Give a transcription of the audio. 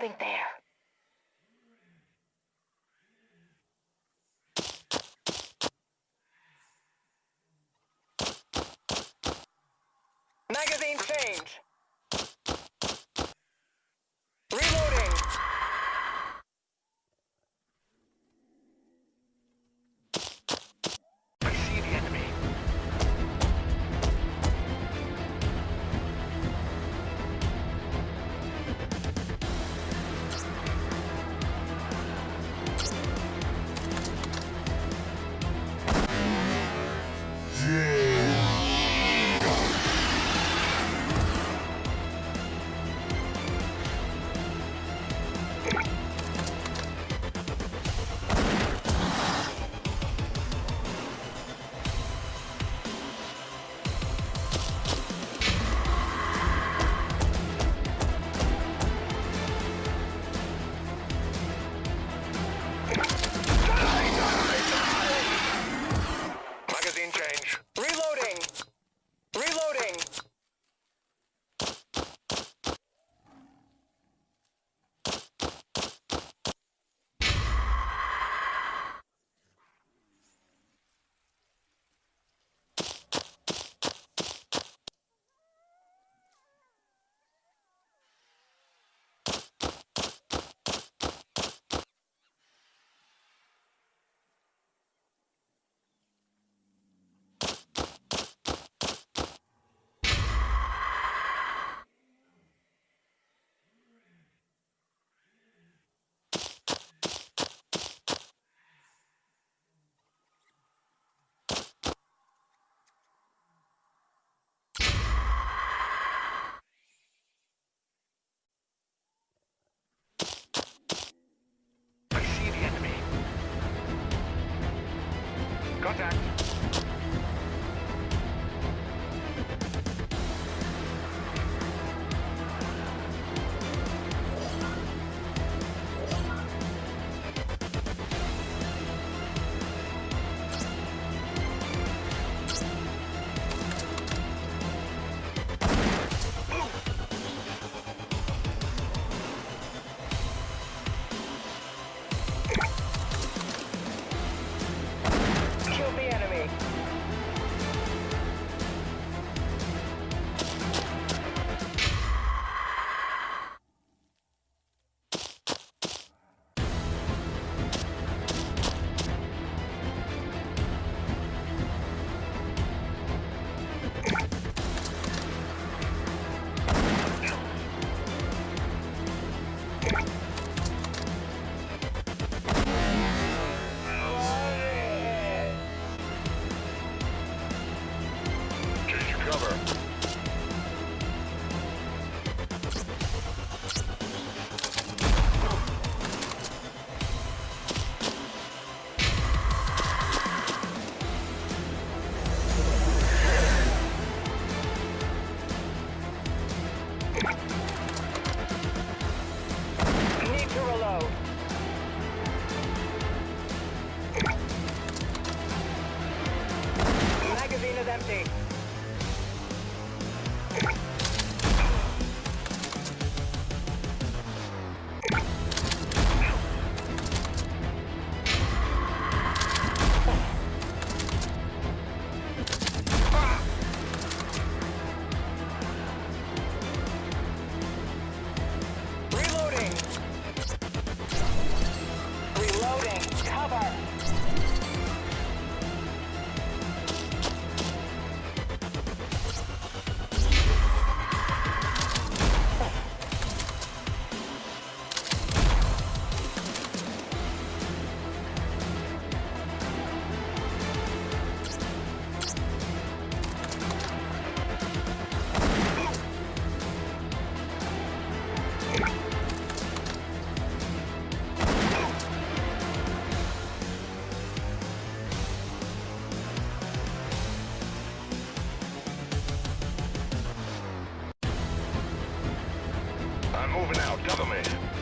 something there. Magazine Contact. Cover. Need to reload. Magazine is empty. Moving out. Cover me.